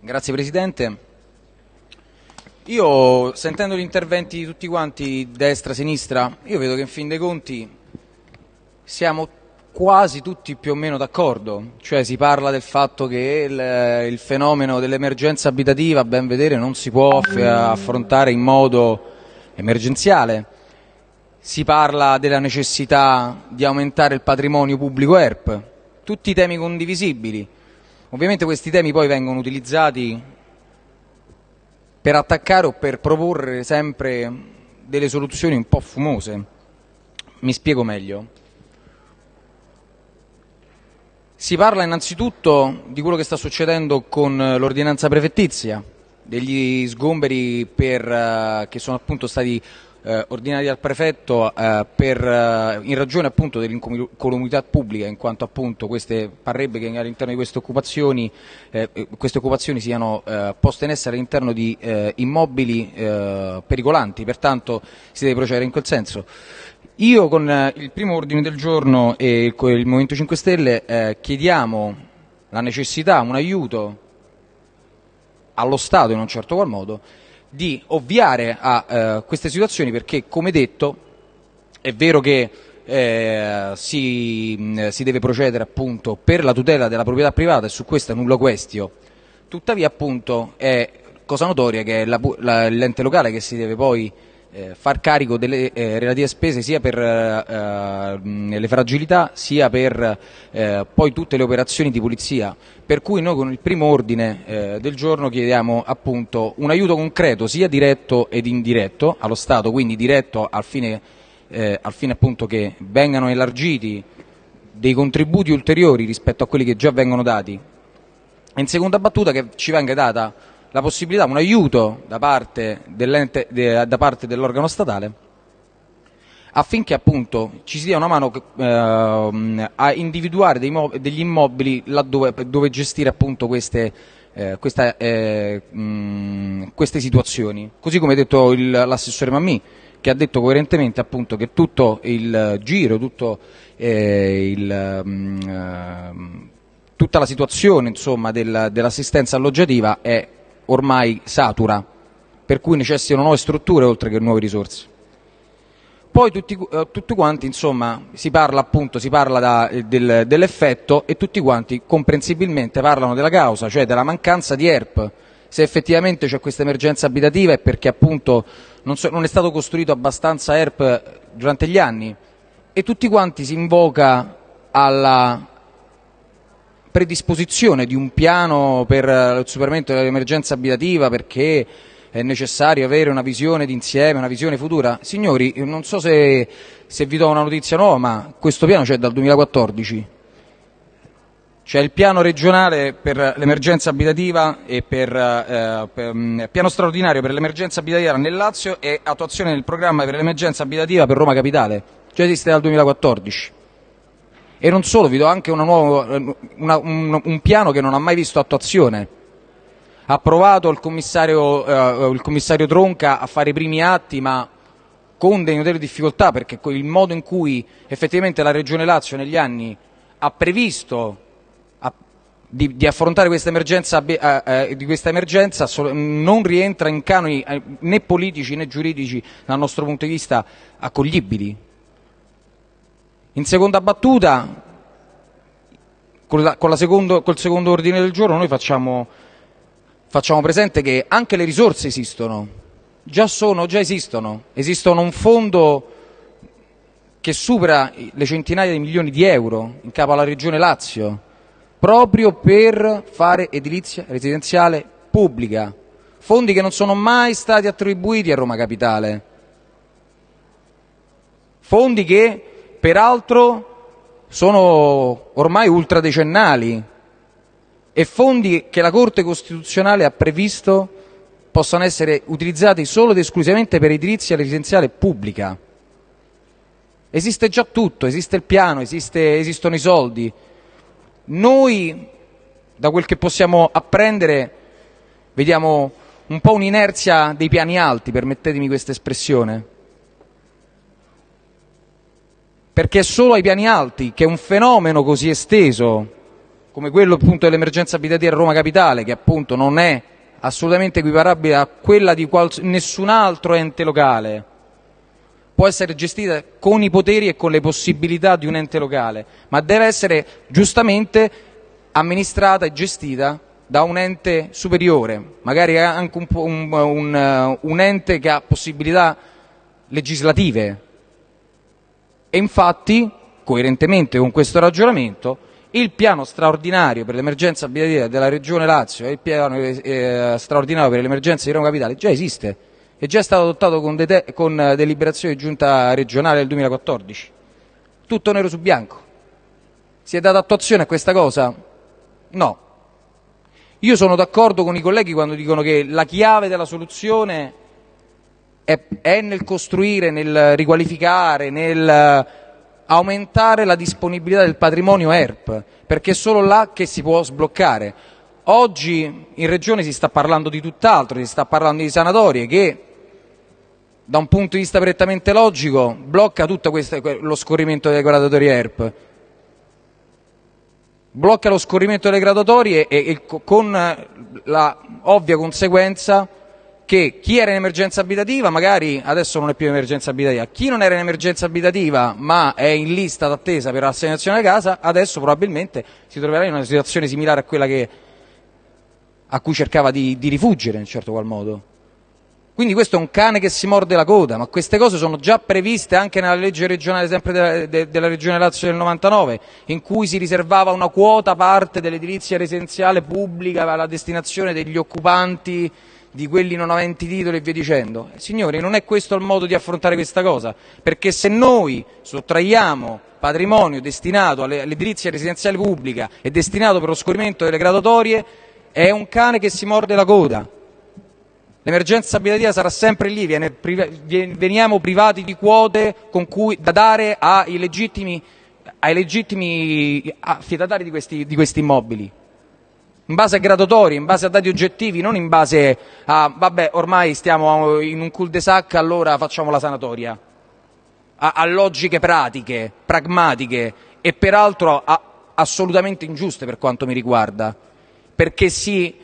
Grazie Presidente. Io sentendo gli interventi di tutti quanti, destra, sinistra, io vedo che in fin dei conti siamo quasi tutti più o meno d'accordo, cioè si parla del fatto che il, il fenomeno dell'emergenza abitativa, a ben vedere, non si può affrontare in modo emergenziale, si parla della necessità di aumentare il patrimonio pubblico ERP, tutti temi condivisibili. Ovviamente questi temi poi vengono utilizzati per attaccare o per proporre sempre delle soluzioni un po' fumose. Mi spiego meglio. Si parla innanzitutto di quello che sta succedendo con l'ordinanza prefettizia, degli sgomberi per, uh, che sono appunto stati eh, ordinati al prefetto eh, per, eh, in ragione appunto dell'incolumità pubblica, in quanto appunto queste, parrebbe che all'interno di queste occupazioni, eh, eh, queste occupazioni siano eh, poste in essere all'interno di immobili pericolanti, pertanto si deve procedere in quel senso. Io con il primo ordine del giorno e il, il Movimento 5 Stelle chiediamo la necessità, un aiuto allo Stato in un certo qual modo di ovviare a eh, queste situazioni perché, come detto, è vero che eh, si, si, deve procedere appunto per la tutela della proprietà privata e su questo è nulla questio, tuttavia appunto è cosa notoria che è l'ente locale che si deve poi far carico delle eh, relative spese sia per eh, eh, le fragilità sia per eh, poi tutte le operazioni di pulizia. Per cui noi con il primo ordine eh, del giorno chiediamo appunto un aiuto concreto sia diretto ed indiretto allo Stato, quindi diretto al fine, al fine appunto che vengano elargiti dei contributi ulteriori rispetto a quelli che già vengono dati. In seconda battuta che ci venga data la possibilità, un aiuto da parte, de, da parte dell'organo statale affinché appunto ci si dia una mano eh, a individuare degli immobili laddove dove gestire appunto queste, eh, questa, eh, mh, queste, situazioni. Così come ha detto l'assessore Mammì, che ha detto coerentemente appunto che tutto il giro, tutto eh, il, mh, ehm, tutta la situazione insomma, del, dell'assistenza alloggiativa è ormai satura, per cui necessitano nuove strutture oltre che nuove risorse. Poi tutti, eh, tutti quanti, insomma, si parla appunto, si parla da, eh, del, dell'effetto e tutti quanti comprensibilmente parlano della causa, cioè della mancanza di ERP. Se effettivamente c'è questa emergenza abitativa è perché appunto non, so, non è stato costruito abbastanza ERP durante gli anni e tutti quanti si invoca alla predisposizione di un piano per il superamento dell'emergenza abitativa perché è necessario avere una visione d'insieme, una visione futura. Signori, non so se, se vi do una notizia nuova, ma questo piano c'è dal 2014. C'è il piano regionale per l'emergenza abitativa e per, eh, per mm, piano straordinario per l'emergenza abitativa nel Lazio e attuazione del programma per l'emergenza abitativa per Roma Capitale. Già esiste dal 2014. E non solo, vi do anche nuova, una, un, un, piano che non ha mai visto attuazione. Approvato il commissario, eh, il commissario Tronca a fare i primi atti, ma con delle notevoli difficoltà, perché il modo in cui effettivamente la Regione Lazio negli anni ha previsto a, di, di, affrontare questa emergenza, eh, eh, di questa emergenza non rientra in canoni eh, né politici né giuridici dal nostro punto di vista accoglibili. In seconda battuta, con, la, con la secondo, col secondo ordine del giorno noi facciamo, facciamo presente che anche le risorse esistono, già, sono, già esistono, esistono un fondo che supera le centinaia di milioni di euro in capo alla Regione Lazio, proprio per fare edilizia residenziale pubblica, fondi che non sono mai stati attribuiti a Roma Capitale, fondi che peraltro sono ormai ultradecennali e fondi che la Corte Costituzionale ha previsto possano essere utilizzati solo ed esclusivamente per edilizia residenziale pubblica. Esiste già tutto, esiste il piano, esiste, esistono i soldi. Noi, da quel che possiamo apprendere, vediamo un po' un'inerzia dei piani alti, permettetemi questa espressione perché è solo ai piani alti che un fenomeno così esteso, come quello appunto dell'emergenza abitativa a Roma Capitale, che appunto non è assolutamente equiparabile a quella di nessun altro ente locale, può essere gestita con i poteri e con le possibilità di un ente locale, ma deve essere giustamente amministrata e gestita da un ente superiore, magari anche un, un, un, un ente che ha possibilità legislative. E infatti, coerentemente con questo ragionamento, il piano straordinario per l'emergenza abitativa della Regione Lazio e il piano eh, straordinario per l'emergenza di Roma Capitale già esiste è già stato adottato con, con deliberazione di giunta regionale del 2014. Tutto nero su bianco. Si è data attuazione a questa cosa? No. Io sono d'accordo con i colleghi quando dicono che la chiave della soluzione è, nel costruire, nel riqualificare, nel aumentare la disponibilità del patrimonio ERP, perché è solo là che si può sbloccare. Oggi in Regione si sta parlando di tutt'altro, si sta parlando di sanatorie che da un punto di vista prettamente logico blocca tutto questo, lo scorrimento delle graduatorie ERP. Blocca lo scorrimento delle graduatorie e, e con la ovvia conseguenza che chi era in emergenza abitativa magari adesso non è più in emergenza abitativa, chi non era in emergenza abitativa ma è in lista d'attesa per l'assegnazione alla casa adesso probabilmente si troverà in una situazione similare a quella che, a cui cercava di, di rifuggere in certo qual modo. Quindi questo è un cane che si morde la coda, ma queste cose sono già previste anche nella legge regionale sempre della, de, della Regione Lazio del 99, in cui si riservava una quota parte dell'edilizia residenziale pubblica alla destinazione degli occupanti di quelli non aventi titoli e via dicendo. Signori, non è questo il modo di affrontare questa cosa, perché se noi sottraiamo patrimonio destinato all'edilizia residenziale pubblica e destinato per lo scorrimento delle graduatorie, è un cane che si morde la coda. L'emergenza abitativa sarà sempre lì, veniamo privati di quote cui, da dare ai legittimi, ai legittimi affidatari di questi, di questi immobili. In base a graduatorie, in base a dati oggettivi, non in base a vabbè ormai stiamo in un cul-de-sac allora facciamo la sanatoria, a, a logiche pratiche, pragmatiche e peraltro a, assolutamente ingiuste per quanto mi riguarda, perché si,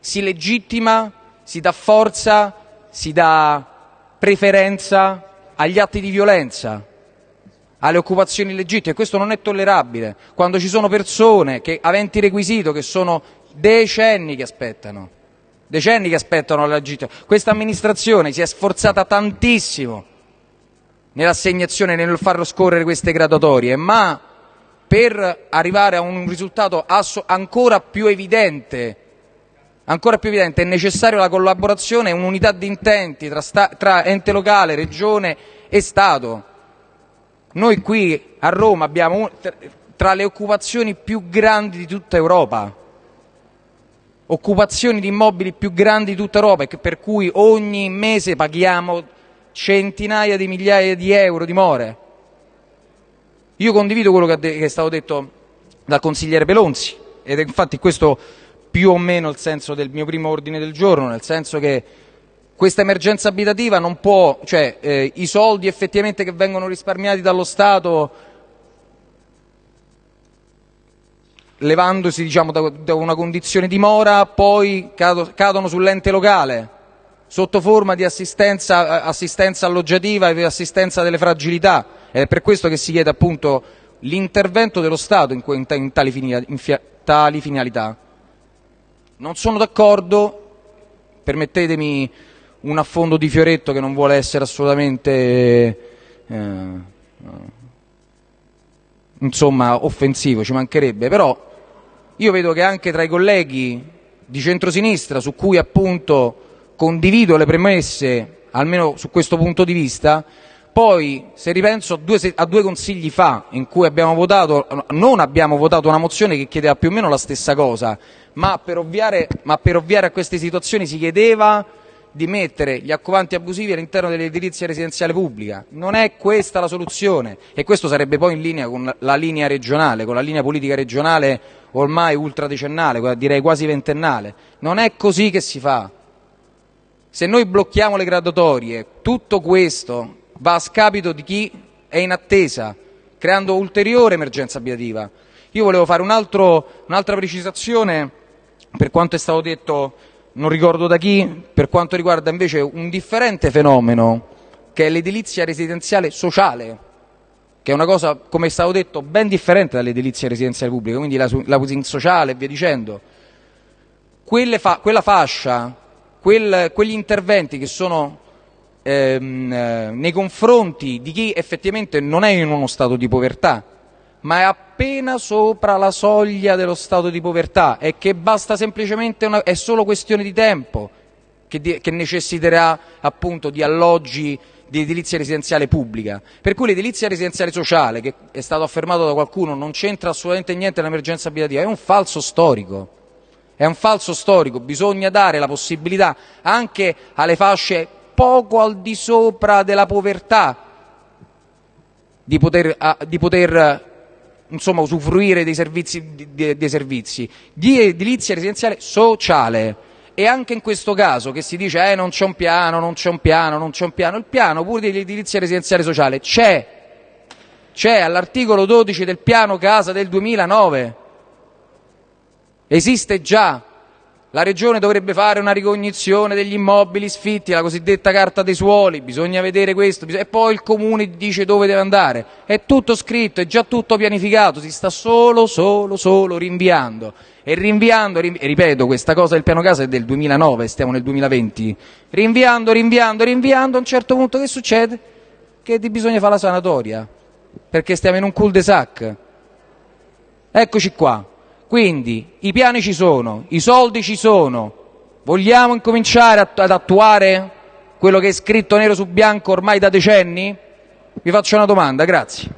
si legittima si dà forza, si dà preferenza agli atti di violenza, alle occupazioni illegittime. Questo non è tollerabile. Quando ci sono persone che, aventi requisito che sono decenni che aspettano, decenni che aspettano la legittima. Questa amministrazione si è sforzata tantissimo nell'assegnazione, nel far scorrere queste graduatorie, ma per arrivare a un risultato ancora più evidente Ancora più evidente, è necessaria la collaborazione e un'unità di intenti tra, ente locale, regione e Stato. Noi qui a Roma abbiamo tra le occupazioni più grandi di tutta Europa, occupazioni di immobili più grandi di tutta Europa, per cui ogni mese paghiamo centinaia di migliaia di euro di more. Io condivido quello che è stato detto dal consigliere Pelonzi ed infatti questo più o meno il senso del mio primo ordine del giorno, nel senso che questa emergenza abitativa non può, cioè eh, i soldi effettivamente che vengono risparmiati dallo Stato levandosi diciamo, da, da, una condizione di mora, poi cado, cadono sull'ente locale sotto forma di assistenza, assistenza alloggiativa e assistenza delle fragilità. Ed è per questo che si chiede appunto l'intervento dello Stato in, in, tali finalità. Non sono d'accordo, permettetemi un affondo di fioretto che non vuole essere assolutamente eh, insomma, offensivo, ci mancherebbe, però io vedo che anche tra i colleghi di centrosinistra su cui appunto condivido le premesse, almeno su questo punto di vista, poi, se ripenso a due, a due, consigli fa, in cui abbiamo votato, non abbiamo votato una mozione che chiedeva più o meno la stessa cosa, ma per ovviare, ma per ovviare a queste situazioni si chiedeva di mettere gli accovanti abusivi all'interno dell'edilizia residenziale pubblica. Non è questa la soluzione e questo sarebbe poi in linea con la linea regionale, con la linea politica regionale ormai ultradecennale, direi quasi ventennale. Non è così che si fa. Se noi blocchiamo le graduatorie, tutto questo va a scapito di chi è in attesa, creando ulteriore emergenza abitativa. Io volevo fare un un'altra precisazione per quanto è stato detto, non ricordo da chi, per quanto riguarda invece un differente fenomeno che è l'edilizia residenziale sociale, che è una cosa, come è stato detto, ben differente dall'edilizia residenziale pubblica, quindi la, la housing sociale e via dicendo. Fa, quella fascia, quel, quegli interventi che sono ehm, eh, nei confronti di chi effettivamente non è in uno stato di povertà, ma è appena sopra la soglia dello stato di povertà e che basta semplicemente una, è solo questione di tempo che, di, che necessiterà appunto di alloggi di edilizia residenziale pubblica. Per cui l'edilizia residenziale sociale, che è stato affermato da qualcuno, non c'entra assolutamente niente nell'emergenza abitativa, è un falso storico. È un falso storico, bisogna dare la possibilità anche alle fasce poco al di sopra della povertà di poter, di poter insomma, usufruire dei servizi, dei servizi. Di edilizia residenziale sociale. E anche in questo caso che si dice eh, non c'è un piano, non c'è un piano, non c'è un piano, il piano pure dell'edilizia residenziale sociale c'è, c'è all'articolo 12 del piano casa del 2009, esiste già, la Regione dovrebbe fare una ricognizione degli immobili sfitti, la cosiddetta carta dei suoli, bisogna vedere questo, e poi il Comune dice dove deve andare. È tutto scritto, è già tutto pianificato, si sta solo, solo, solo rinviando. E rinviando, rinvi- e ripeto, questa cosa del piano casa è del 2009, stiamo nel 2020. Rinviando, rinviando, rinviando, a un certo punto che succede? Che bisogna fare la sanatoria, perché stiamo in un cul-de-sac. Eccoci qua. Quindi i piani ci sono, i soldi ci sono, vogliamo incominciare ad attuare quello che è scritto nero su bianco ormai da decenni? Vi faccio una domanda, grazie.